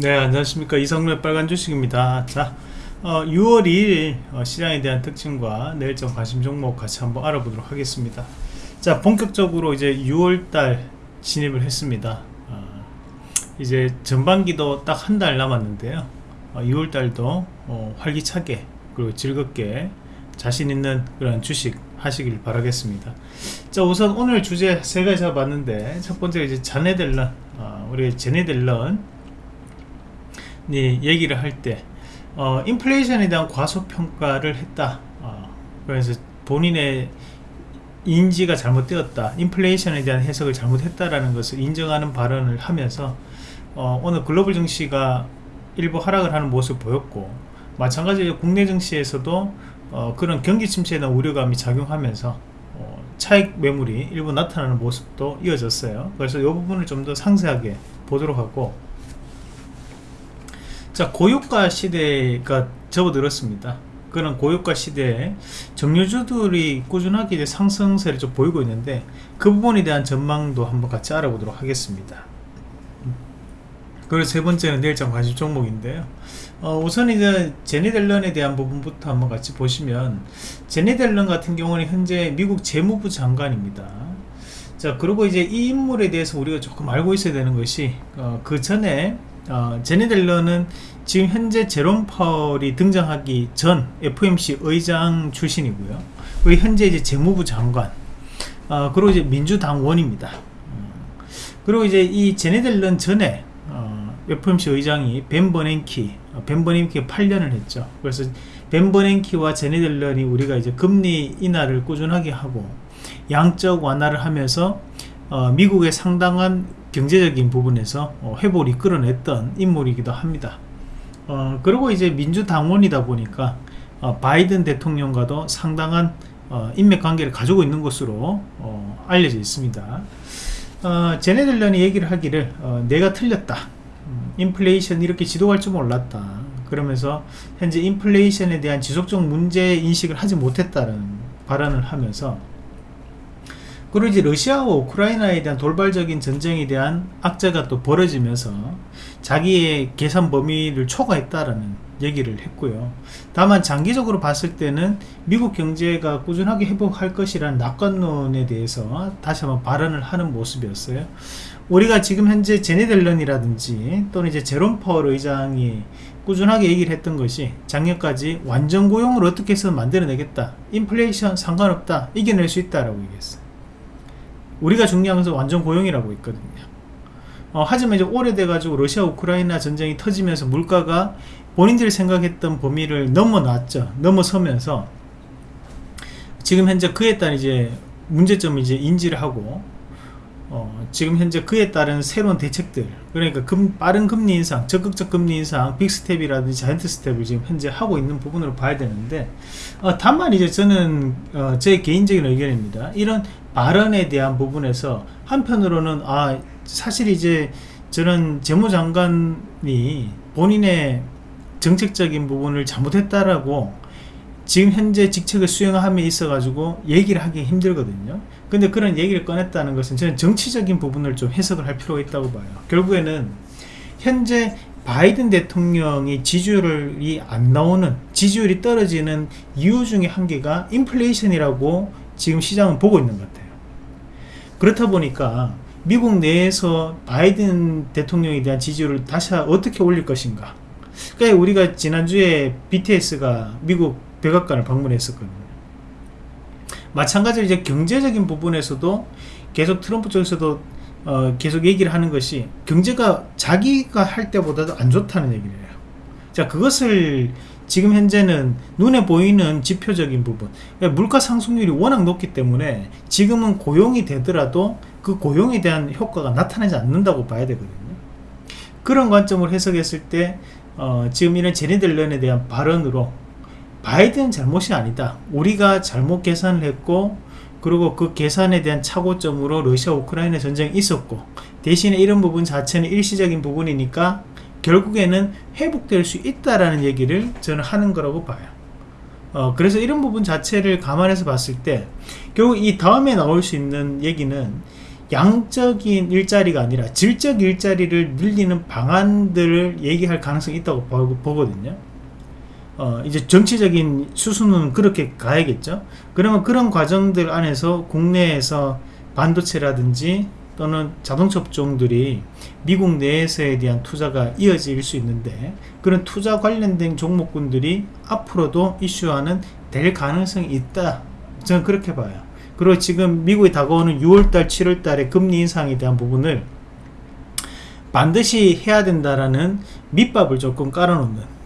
네 안녕하십니까. 이성로의 빨간 주식입니다. 자 어, 6월 2일 어, 시장에 대한 특징과 내일장 관심 종목 같이 한번 알아보도록 하겠습니다. 자 본격적으로 이제 6월달 진입을 했습니다. 어, 이제 전반기도 딱 한 달 남았는데요. 6월달도 어, 활기차게 그리고 즐겁게 자신 있는 그런 주식 하시길 바라겠습니다. 자 우선 오늘 주제 세 가지 잡았는데 첫 번째 이제 자네델런 어, 우리 제네델런 네, 얘기를 할 때 어, 인플레이션에 대한 과소평가를 했다. 어, 그래서 본인의 인지가 잘못되었다. 인플레이션에 대한 해석을 잘못했다라는 것을 인정하는 발언을 하면서 어, 오늘 글로벌 증시가 일부 하락을 하는 모습을 보였고 마찬가지로 국내 증시에서도 어, 그런 경기 침체에 대한 우려감이 작용하면서 어, 차익 매물이 일부 나타나는 모습도 이어졌어요. 그래서 이 부분을 좀 더 상세하게 보도록 하고 자 고유가 시대가 접어들었습니다. 그런 고유가 시대에 정유주들이 꾸준하게 상승세를 좀 보이고 있는데 그 부분에 대한 전망도 한번 같이 알아보도록 하겠습니다. 그리고 세 번째는 내일장 관심 종목인데요. 어, 우선 이제 제니델런에 대한 부분부터 한번 같이 보시면 제니델런 같은 경우는 현재 미국 재무부 장관입니다. 자 그리고 이제 이 인물에 대해서 우리가 조금 알고 있어야 되는 것이 어, 그 전에 어, 제네델러는 지금 현재 제롬 파월이 등장하기 전 FOMC 의장 출신이고요. 그리고 현재 이제 재무부 장관, 어, 그리고 이제 민주당원입니다. 어, 그리고 이제 이 제네델런 전에 어, FOMC 의장이 벤 버냉키, 어, 벤 버냉키 8년을 했죠. 그래서 벤 버냉키와 제네델런이 우리가 이제 금리 인하를 꾸준하게 하고 양적 완화를 하면서 어, 미국의 상당한 경제적인 부분에서 어, 회복을 이끌어냈던 인물이기도 합니다. 어, 그리고 이제 민주당원이다 보니까 어, 바이든 대통령과도 상당한 어, 인맥 관계를 가지고 있는 것으로 어, 알려져 있습니다. 어, 제네들런이 얘기를 하기를 내가 틀렸다. 음, 인플레이션 이렇게 지도할 줄 몰랐다. 그러면서 현재 인플레이션에 대한 지속적 문제 인식을 하지 못했다는 발언을 하면서 그리고 이제 러시아와 우크라이나에 대한 돌발적인 전쟁에 대한 악재가 또 벌어지면서 자기의 계산 범위를 초과했다라는 얘기를 했고요. 다만 장기적으로 봤을 때는 미국 경제가 꾸준하게 회복할 것이라는 낙관론에 대해서 다시 한번 발언을 하는 모습이었어요. 우리가 지금 현재 제네델런이라든지 또는 이제 제롬 파월 의장이 꾸준하게 얘기를 했던 것이 작년까지 완전 고용을 어떻게 해서 만들어내겠다. 인플레이션 상관없다. 이겨낼 수 있다라고 얘기했어요. 우리가 것은 완전 고용이라고 있거든요. 어, 하지만 이제 오래돼 가지고 러시아 우크라이나 전쟁이 터지면서 물가가 본인들이 생각했던 범위를 넘어섰죠. 넘어서면서 지금 현재 그에 따른 이제 문제점을 이제 인지를 하고 어, 지금 현재 그에 따른 새로운 대책들 그러니까 금, 빠른 금리 인상 적극적 금리 인상 빅스텝이라든지 자이언트 스텝을 지금 현재 하고 있는 부분으로 봐야 되는데 어, 다만 이제 저는 어, 제 개인적인 의견입니다. 이런 발언에 대한 부분에서 한편으로는 아 사실 이제 저는 재무장관이 본인의 정책적인 부분을 잘못했다라고 지금 현재 직책을 수행함에 있어 가지고 얘기를 하기 힘들거든요. 근데 그런 얘기를 꺼냈다는 것은 저는 정치적인 부분을 좀 해석을 할 필요가 있다고 봐요. 결국에는 현재 바이든 대통령이 지지율이 안 나오는 지지율이 떨어지는 이유 중에 한 개가 인플레이션이라고 지금 시장은 보고 있는 것 같아요 그렇다 보니까 미국 내에서 바이든 대통령에 대한 지지율을 다시 어떻게 올릴 것인가 그러니까 우리가 지난주에 BTS가 미국 백악관을 방문했었거든요. 마찬가지로 이제 경제적인 부분에서도 계속 트럼프 쪽에서도 어, 계속 얘기를 하는 것이 경제가 자기가 할 때보다도 안 좋다는 얘기를 해요. 자 그것을 지금 현재는 눈에 보이는 지표적인 부분. 그러니까 물가 상승률이 워낙 높기 때문에 지금은 고용이 되더라도 그 고용에 대한 효과가 나타나지 않는다고 봐야 되거든요. 그런 관점을 해석했을 때 어, 지금 이런 제네들런에 대한 발언으로 바이든 잘못이 아니다. 우리가 잘못 계산을 했고 그리고 그 계산에 대한 착오점으로 러시아 우크라이나 전쟁이 있었고 대신에 이런 부분 자체는 일시적인 부분이니까 결국에는 회복될 수 있다라는 얘기를 저는 하는 거라고 봐요 어, 그래서 이런 부분 자체를 감안해서 봤을 때 결국 이 다음에 나올 수 있는 얘기는 양적인 일자리가 아니라 질적 일자리를 늘리는 방안들을 얘기할 가능성이 있다고 보- 보거든요. 어, 이제 정치적인 수순은 그렇게 가야겠죠. 그러면 그런 과정들 안에서 국내에서 반도체라든지 또는 자동차 업종들이 미국 내에서에 대한 투자가 이어질 수 있는데 그런 투자 관련된 종목군들이 앞으로도 이슈화는 될 가능성이 있다. 저는 그렇게 봐요. 그리고 지금 미국에 다가오는 6월달, 7월달에 금리 인상에 대한 부분을 반드시 해야 된다라는 밑밥을 조금 깔아놓는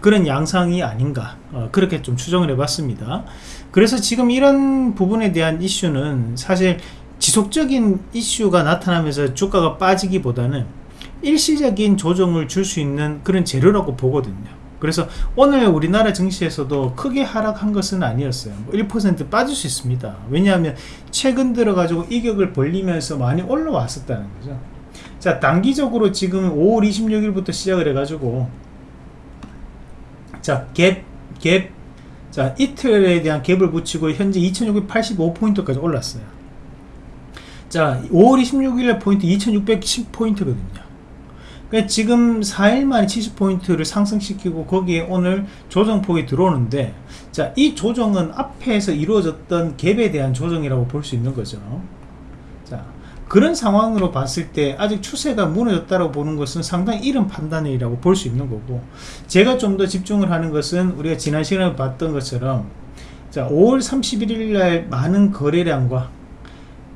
그런 양상이 아닌가 어, 그렇게 좀 추정을 해봤습니다. 그래서 지금 이런 부분에 대한 이슈는 사실 지속적인 이슈가 나타나면서 주가가 빠지기보다는 일시적인 조정을 줄 수 있는 그런 재료라고 보거든요. 그래서 오늘 우리나라 증시에서도 크게 하락한 것은 아니었어요. 뭐1% 빠질 수 있습니다. 왜냐하면 최근 들어가지고 이격을 벌리면서 많이 올라왔었다는 거죠. 자, 단기적으로 지금 5월 26일부터 시작을 해가지고 자, 갭, 갭, 자, 이틀에 대한 갭을 붙이고 현재 2685포인트까지 올랐어요. 자, 5월 26일 포인트 2610포인트거든요. 그러니까 지금 4일 만에 70포인트를 상승시키고 거기에 오늘 조정폭이 들어오는데 자, 이 조정은 앞에서 이루어졌던 갭에 대한 조정이라고 볼 수 있는 거죠. 자, 그런 상황으로 봤을 때 아직 추세가 무너졌다고 보는 것은 상당히 이른 판단이라고 볼 수 있는 거고 제가 좀 더 집중을 하는 것은 우리가 지난 시간에 봤던 것처럼 자 5월 31일 날 많은 거래량과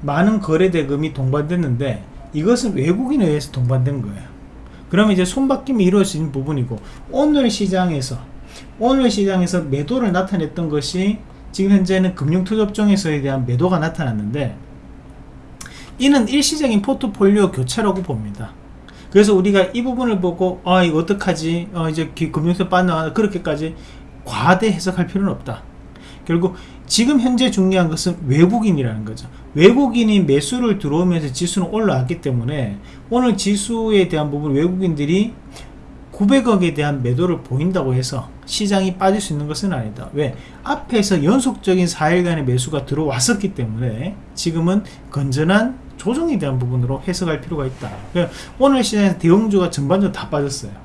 많은 거래 대금이 동반됐는데 이것은 외국인에 의해서 동반된 거예요 그러면 이제 손바뀜이 이루어진 부분이고 오늘 시장에서 오늘 시장에서 매도를 나타냈던 것이 지금 현재는 금융투자업종에서에 대한 매도가 나타났는데 이는 일시적인 포트폴리오 교체라고 봅니다. 그래서 우리가 이 부분을 보고 아 이거 어떡하지 어, 이제 기- 금융세 빠나 그렇게까지 과대 해석할 필요는 없다. 결국 지금 현재 중요한 것은 외국인이라는 거죠. 외국인이 매수를 들어오면서 지수는 올라왔기 때문에 오늘 지수에 대한 부분 외국인들이 900억에 대한 매도를 보인다고 해서 시장이 빠질 수 있는 것은 아니다. 왜? 앞에서 연속적인 4일간의 매수가 들어왔었기 때문에 지금은 건전한 조정에 대한 부분으로 해석할 필요가 있다. 오늘 시장에서 대형주가 전반적으로 다 빠졌어요.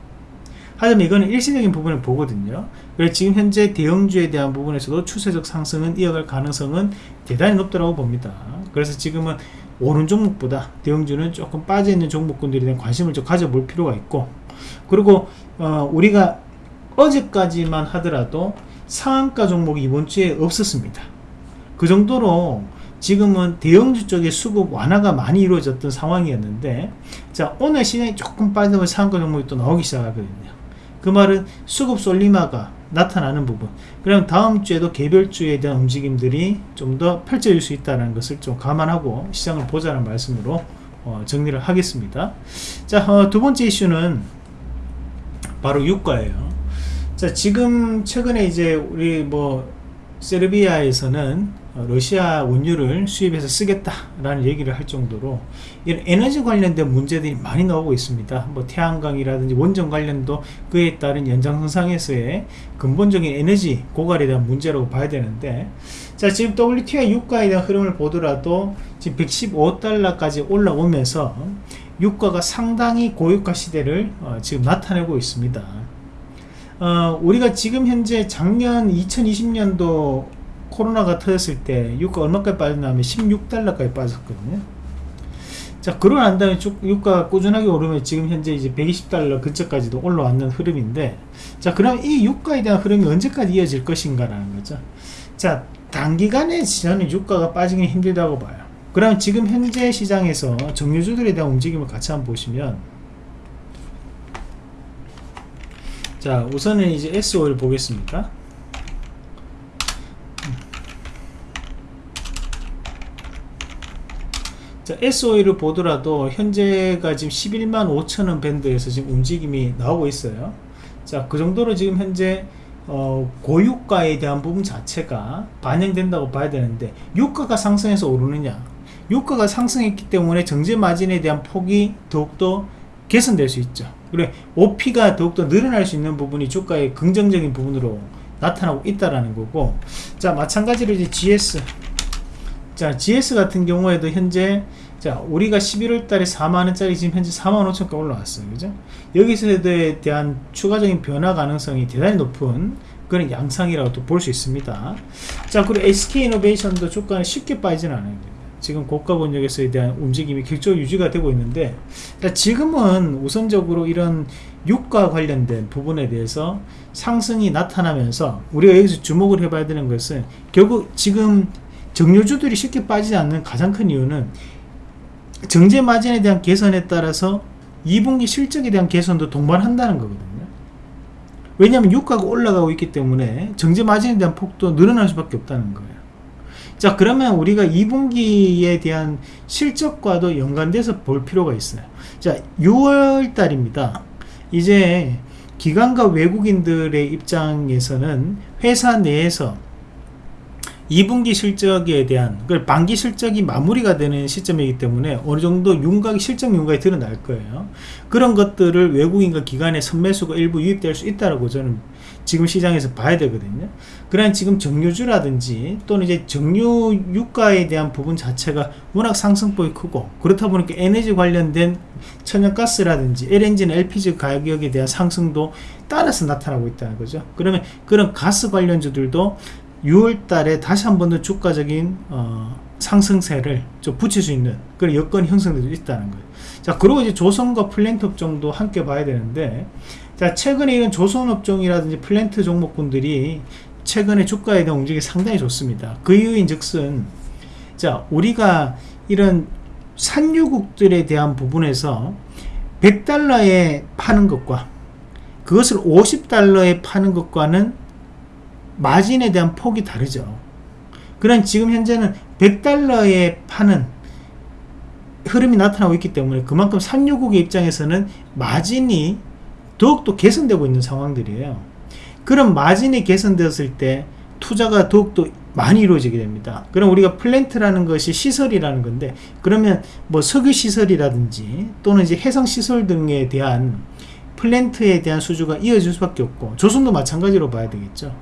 하지만 이거는 일시적인 부분을 보거든요. 그래서 지금 현재 대형주에 대한 부분에서도 추세적 상승은 이어갈 가능성은 대단히 높다고 봅니다. 그래서 지금은 오른 종목보다 대형주는 조금 빠져있는 종목군들에 대한 관심을 좀 가져볼 필요가 있고 그리고 어, 우리가 어제까지만 하더라도 상한가 종목이 이번 주에 없었습니다. 그 정도로 지금은 대형주 쪽에 수급 완화가 많이 이루어졌던 상황이었는데 자 오늘 시장이 조금 빠지면 상한가 종목이 또 나오기 시작하거든요. 그 말은 수급 솔리마가 나타나는 부분. 그럼 다음 주에도 개별주에 대한 움직임들이 좀 더 펼쳐질 수 있다는 것을 좀 감안하고 시장을 보자는 말씀으로 어, 정리를 하겠습니다. 자 어, 두 번째 이슈는 바로 유가예요. 자 지금 최근에 이제 우리 뭐 세르비아에서는 어, 러시아 원유를 수입해서 쓰겠다라는 얘기를 할 정도로 이런 에너지 관련된 문제들이 많이 나오고 있습니다. 뭐 태양광이라든지 원전 관련도 그에 따른 연장선상에서의 근본적인 에너지 고갈에 대한 문제라고 봐야 되는데 자 지금 WTI 유가에 대한 흐름을 보더라도 지금 115달러까지 올라오면서 유가가 상당히 고유가 시대를 어, 지금 나타내고 있습니다. 어, 우리가 지금 현재 작년 2020년도 코로나가 터졌을 때 유가 얼마까지 빠졌냐면 16달러까지 빠졌거든요. 자, 그러고 난 다음에 쭉 유가가 꾸준하게 오르면 지금 현재 이제 120달러 근처까지도 올라왔는 흐름인데, 자, 그럼 이 유가에 대한 흐름이 언제까지 이어질 것인가 라는 거죠. 자, 단기간에 저는 유가가 빠지기는 힘들다고 봐요. 그럼 지금 현재 시장에서 정유주들에 대한 움직임을 같이 한번 보시면, 자, 우선은 이제 S5를 보겠습니다. 자, SOE를 보더라도 현재가 지금 11만 5천원 밴드에서 지금 움직임이 나오고 있어요. 자, 그 정도로 지금 현재 어, 고유가에 대한 부분 자체가 반영된다고 봐야 되는데 유가가 상승해서 오르느냐? 유가가 상승했기 때문에 정제 마진에 대한 폭이 더욱더 개선될 수 있죠. 그래, OP가 더욱더 늘어날 수 있는 부분이 주가의 긍정적인 부분으로 나타나고 있다라는 거고, 자, 마찬가지로 이제 GS. 자, GS 같은 경우에도 현재 자 우리가 11월 달에 4만원짜리 지금 현재 4만 5천까지 올라왔어요. 그죠? 여기서에 대한 추가적인 변화 가능성이 대단히 높은 그런 양상이라고 또 볼 수 있습니다. 자 그리고 SK이노베이션도 주가는 쉽게 빠지는 않아요. 지금 고가 권역에서에 대한 움직임이 길쭉 유지가 되고 있는데 자 지금은 우선적으로 이런 유가 관련된 부분에 대해서 상승이 나타나면서 우리가 여기서 주목을 해봐야 되는 것은 결국 지금 정유주들이 쉽게 빠지지 않는 가장 큰 이유는 정제 마진에 대한 개선에 따라서 2분기 실적에 대한 개선도 동반한다는 거거든요. 왜냐하면 유가가 올라가고 있기 때문에 정제 마진에 대한 폭도 늘어날 수밖에 없다는 거예요. 자 그러면 우리가 2분기에 대한 실적과도 연관돼서 볼 필요가 있어요. 자 6월 달입니다. 이제 기관과 외국인들의 입장에서는 회사 내에서 2분기 실적에 대한 그 반기 실적이 마무리가 되는 시점이기 때문에 어느 정도 윤곽이 실적 윤곽이 드러날 거예요. 그런 것들을 외국인과 기관의 선매수가 일부 유입될 수 있다라고 저는 지금 시장에서 봐야 되거든요. 그러나 지금 정유주라든지 또는 이제 정유 유가에 대한 부분 자체가 워낙 상승폭이 크고 그렇다 보니까 에너지 관련된 천연가스라든지 LNG나 LPG 가격에 대한 상승도 따라서 나타나고 있다는 거죠. 그러면 그런 가스 관련주들도 6월 달에 다시 한 번 더 주가적인 어, 상승세를 좀 붙일 수 있는 그런 여건이 형성되고 있다는 거예요. 자, 그리고 이제 조선과 플랜트 업종도 함께 봐야 되는데, 자, 최근에 이런 조선 업종이라든지 플랜트 종목군들이 최근에 주가에 대한 움직임이 상당히 좋습니다. 그 이유인 즉슨, 자, 우리가 이런 산유국들에 대한 부분에서 100달러에 파는 것과 그것을 50달러에 파는 것과는 마진에 대한 폭이 다르죠. 그런 지금 현재는 100달러에 파는 흐름이 나타나고 있기 때문에 그만큼 산유국의 입장에서는 마진이 더욱더 개선되고 있는 상황들이에요. 그런 마진이 개선되었을 때 투자가 더욱더 많이 이루어지게 됩니다. 그럼 우리가 플랜트라는 것이 시설이라는 건데 그러면 뭐 석유 시설이라든지 또는 이제 해상 시설 등에 대한 플랜트에 대한 수주가 이어질 수밖에 없고 조선도 마찬가지로 봐야 되겠죠.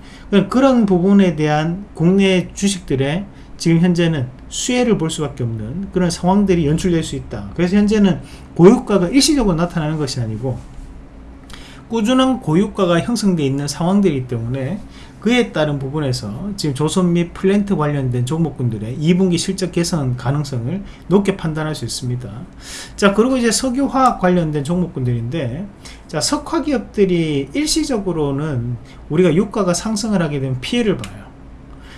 그런 부분에 대한 국내 주식들의 지금 현재는 수혜를 볼 수밖에 없는 그런 상황들이 연출될 수 있다. 그래서 현재는 고유가가 일시적으로 나타나는 것이 아니고 꾸준한 고유가가 형성되어 있는 상황들이기 때문에 그에 따른 부분에서 지금 조선 및 플랜트 관련된 종목군들의 2분기 실적 개선 가능성을 높게 판단할 수 있습니다. 자, 그리고 이제 석유화학 관련된 종목군들인데, 자, 석화 기업들이 일시적으로는 우리가 유가가 상승을 하게 되면 피해를 봐요.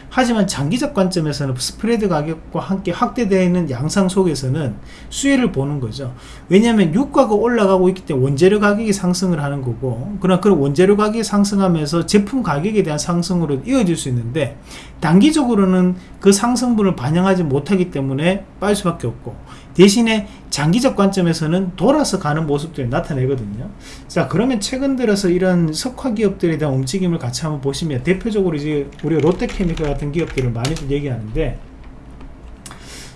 하지만 장기적 관점에서는 스프레드 가격과 함께 확대되는 양상 속에서는 수혜를 보는 거죠. 왜냐하면 유가가 올라가고 있기 때문에 원재료 가격이 상승을 하는 거고 그러나 그런 원재료 가격이 상승하면서 제품 가격에 대한 상승으로 이어질 수 있는데 단기적으로는 그 상승분을 반영하지 못하기 때문에 빠질 수밖에 없고 대신에 장기적 관점에서는 돌아서 가는 모습들이 나타내거든요. 자, 그러면 최근 들어서 이런 석화 기업들에 대한 움직임을 같이 한번 보시면 대표적으로 이제 우리가 롯데케미칼 같은 기업들을 많이들 얘기하는데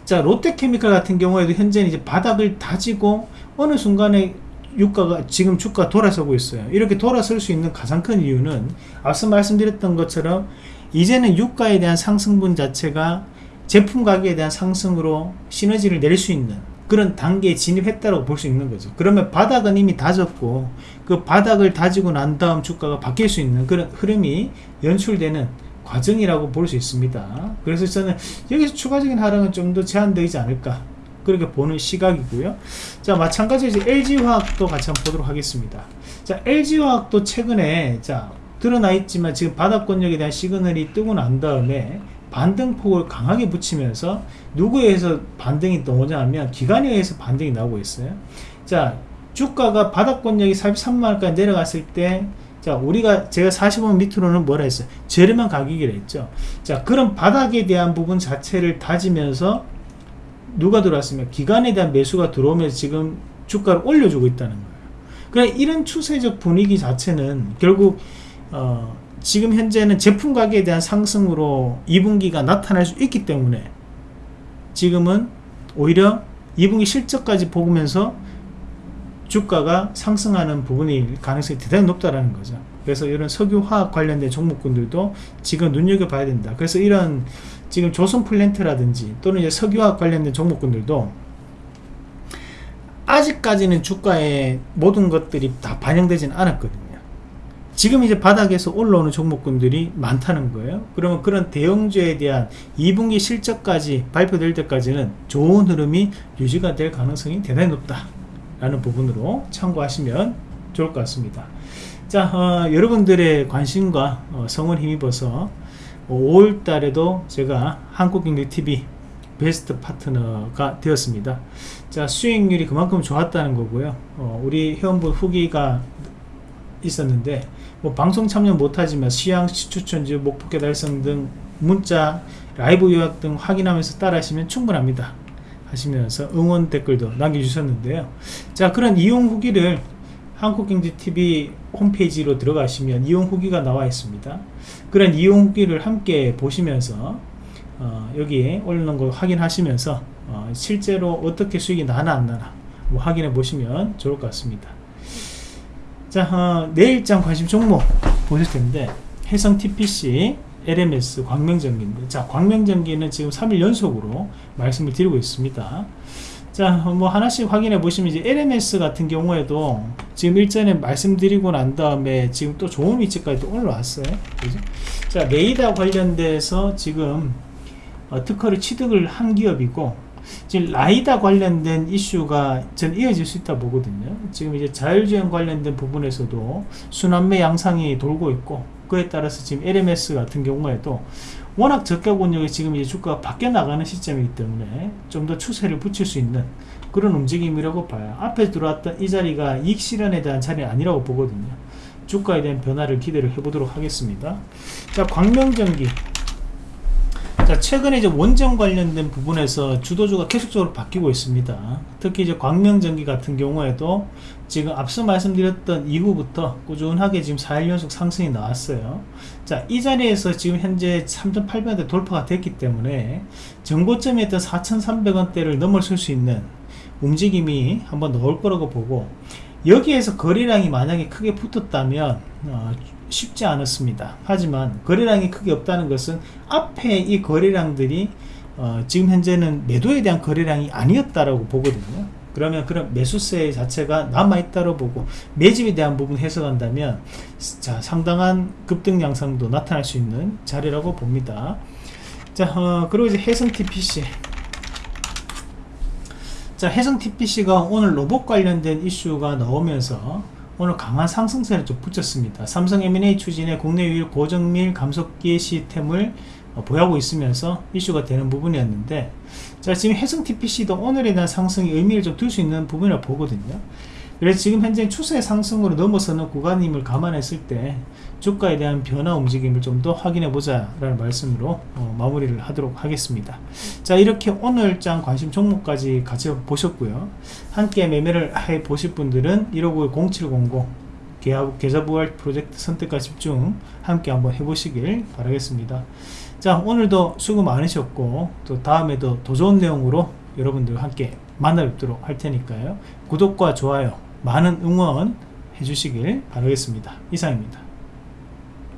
자, 롯데케미칼 같은 경우에도 현재는 이제 바닥을 다지고 어느 순간에 유가가 지금 주가 돌아서고 있어요. 이렇게 돌아설 수 있는 가장 큰 이유는 앞서 말씀드렸던 것처럼 이제는 유가에 대한 상승분 자체가 제품 가격에 대한 상승으로 시너지를 낼 수 있는 그런 단계에 진입했다고 볼 수 있는 거죠. 그러면 바닥은 이미 다졌고 그 바닥을 다지고 난 다음 주가가 바뀔 수 있는 그런 흐름이 연출되는 과정이라고 볼 수 있습니다. 그래서 저는 여기서 추가적인 하락은 좀 더 제한되지 않을까 그렇게 보는 시각이고요. 자 마찬가지로 LG화학도 같이 한번 보도록 하겠습니다. 자 LG화학도 최근에 자 드러나 있지만 지금 바닥권역에 대한 시그널이 뜨고 난 다음에 반등폭을 강하게 붙이면서 누구에 의해서 반등이 나오냐 하면 기관에 의해서 반등이 나오고 있어요. 자 주가가 바닥권역이 43만원까지 내려갔을 때 자 우리가 제가 45만 밑으로는 뭐라 했어요? 저렴한 가격이라 했죠. 자 그런 바닥에 대한 부분 자체를 다지면서 누가 들어왔으면 기관에 대한 매수가 들어오면서 지금 주가를 올려주고 있다는 거예요. 그러니까 이런 추세적 분위기 자체는 결국 어, 지금 현재는 제품 가격에 대한 상승으로 2분기가 나타날 수 있기 때문에 지금은 오히려 2분기 실적까지 보면서 주가가 상승하는 부분이 가능성이 대단히 높다라는 거죠. 그래서 이런 석유화학 관련된 종목군들도 지금 눈여겨봐야 된다. 그래서 이런 지금 조선 플랜트라든지 또는 이제 석유화학 관련된 종목군들도 아직까지는 주가에 모든 것들이 다 반영되지는 않았거든요. 지금 이제 바닥에서 올라오는 종목군들이 많다는 거예요. 그러면 그런 대형주에 대한 2분기 실적까지 발표될 때까지는 좋은 흐름이 유지가 될 가능성이 대단히 높다. 라는 부분으로 참고하시면 좋을 것 같습니다. 자, 어, 여러분들의 관심과 어, 성을 힘입어서 5월 달에도 제가 한국경제TV 베스트 파트너가 되었습니다. 자, 수익률이 그만큼 좋았다는 거고요. 어, 우리 회원분 후기가 있었는데 뭐 방송 참여 못하지만 시향, 시추천지, 목표가 달성 등 문자, 라이브 요약 등 확인하면서 따라하시면 충분합니다. 하시면서 응원 댓글도 남겨주셨는데요. 자 그런 이용 후기를 한국경제TV 홈페이지로 들어가시면 이용 후기가 나와 있습니다. 그런 이용 후기를 함께 보시면서 어, 여기에 올려놓은 거 확인하시면서 어, 실제로 어떻게 수익이 나나 안 나나 뭐 확인해 보시면 좋을 것 같습니다. 자 어, 내일장 관심 종목 보실 텐데 해성 TPC LMS 광명전기인데 자 광명전기는 지금 3일 연속으로 말씀을 드리고 있습니다 자뭐 하나씩 확인해 보시면 이제 LMS 같은 경우에도 지금 일전에 말씀드리고 난 다음에 지금 또 좋은 위치까지 또 올라왔어요 그죠? 자 레이더 관련돼서 지금 어, 특허를 취득을 한 기업이고 지금 라이다 관련된 이슈가 전 이어질 수 있다 보거든요 지금 이제 자율주행 관련된 부분에서도 순환매 양상이 돌고 있고 그에 따라서 지금 LMS 같은 경우에도 워낙 저가 권역이 지금 이제 주가가 바뀌어 나가는 시점이기 때문에 좀 더 추세를 붙일 수 있는 그런 움직임이라고 봐요. 앞에 들어왔던 이 자리가 이익 실현에 대한 자리 아니라고 보거든요. 주가에 대한 변화를 기대를 해보도록 하겠습니다. 자, 광명전기. 자, 최근에 이제 원전 관련된 부분에서 주도주가 계속적으로 바뀌고 있습니다. 특히 이제 광명전기 같은 경우에도 지금 앞서 말씀드렸던 이후부터 꾸준하게 지금 4일 연속 상승이 나왔어요. 자, 이 자리에서 지금 현재 3,800원대 돌파가 됐기 때문에 정고점이었던 4,300원대를 넘어설 수 있는 움직임이 한번 나올 거라고 보고 여기에서 거래량이 만약에 크게 붙었다면 어, 쉽지 않았습니다. 하지만 거래량이 크게 없다는 것은 앞에 이 거래량들이 어, 지금 현재는 매도에 대한 거래량이 아니었다라고 보거든요. 그러면 그런 매수세 자체가 남아있다고 보고 매집에 대한 부분 해석한다면 자 상당한 급등 양상도 나타날 수 있는 자리라고 봅니다. 자 어, 그리고 이제 해성 TPC 자 해성 TPC가 오늘 로봇 관련된 이슈가 나오면서 오늘 강한 상승세를 좀 붙였습니다. 삼성 M&A 추진에 국내 유일 고정밀 감속기 시스템을 어, 보유하고 있으면서 이슈가 되는 부분이었는데 자 지금 해성 TPC도 오늘에 대한 상승이 의미를 좀 둘 수 있는 부분이라고 보거든요. 그래서 지금 현재 추세 상승으로 넘어서는 구간임을 감안했을 때 주가에 대한 변화 움직임을 좀 더 확인해 보자 라는 말씀으로 어, 마무리를 하도록 하겠습니다. 자 이렇게 오늘장 관심 종목까지 같이 보셨고요. 함께 매매를 해 보실 분들은 159-0700 계좌 부활 프로젝트 선택과 집중 함께 한번 해보시길 바라겠습니다. 자 오늘도 수고 많으셨고 또 다음에도 더 좋은 내용으로 여러분들 함께 만나 뵙도록 할 테니까요. 구독과 좋아요 많은 응원 해주시길 바라겠습니다. 이상입니다